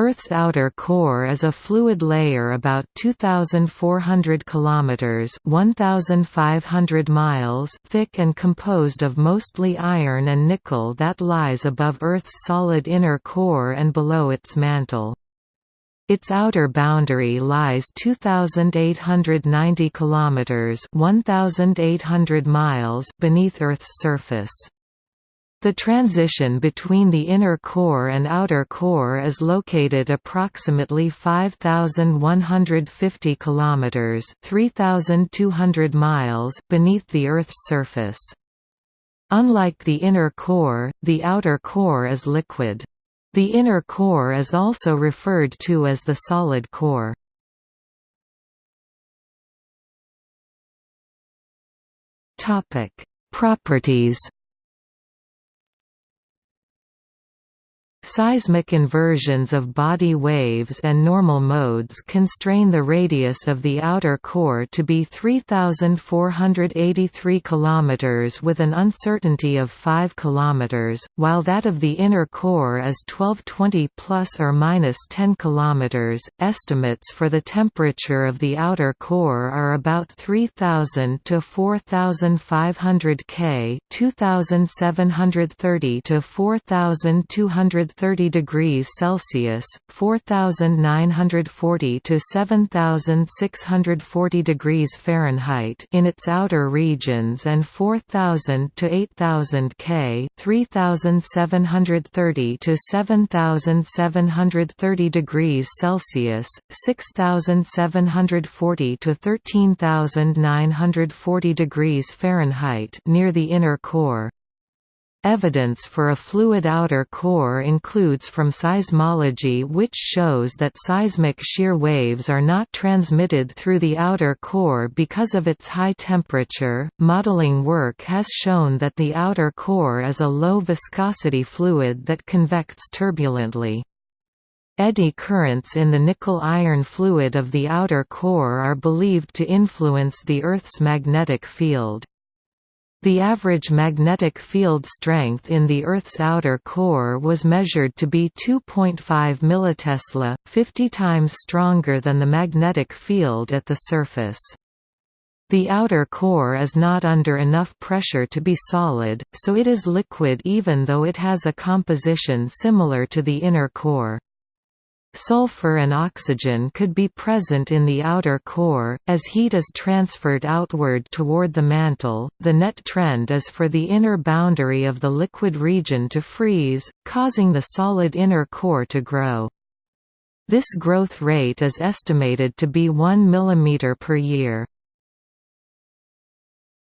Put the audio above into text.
Earth's outer core is a fluid layer about 2400 kilometers, 1500 miles thick and composed of mostly iron and nickel that lies above Earth's solid inner core and below its mantle. Its outer boundary lies 2890 kilometers, 1800 miles beneath Earth's surface. The transition between the inner core and outer core is located approximately 5150 kilometers, 3200 miles beneath the Earth's surface. Unlike the inner core, the outer core is liquid. The inner core is also referred to as the solid core. Topic: Properties Seismic inversions of body waves and normal modes constrain the radius of the outer core to be 3483 km with an uncertainty of 5 km, while that of the inner core is 1220 plus or minus 10 km. Estimates for the temperature of the outer core are about 3000 to 4500 K, 2730 to 4200 30 degrees Celsius, 4940 to 7640 degrees Fahrenheit in its outer regions and 4000 to 8000 K, 3730 to 7730 degrees Celsius, 6740 to 13940 degrees Fahrenheit near the inner core. Evidence for a fluid outer core includes from seismology which shows that seismic shear waves are not transmitted through the outer core because of its high temperature. Modeling work has shown that the outer core is a low viscosity fluid that convects turbulently. Eddy currents in the nickel-iron fluid of the outer core are believed to influence the Earth's magnetic field. The average magnetic field strength in the Earth's outer core was measured to be 2.5 millitesla, 50 times stronger than the magnetic field at the surface. The outer core is not under enough pressure to be solid, so it is liquid even though it has a composition similar to the inner core. Sulfur and oxygen could be present in the outer core, as heat is transferred outward toward the mantle. The net trend is for the inner boundary of the liquid region to freeze, causing the solid inner core to grow. This growth rate is estimated to be 1 mm per year.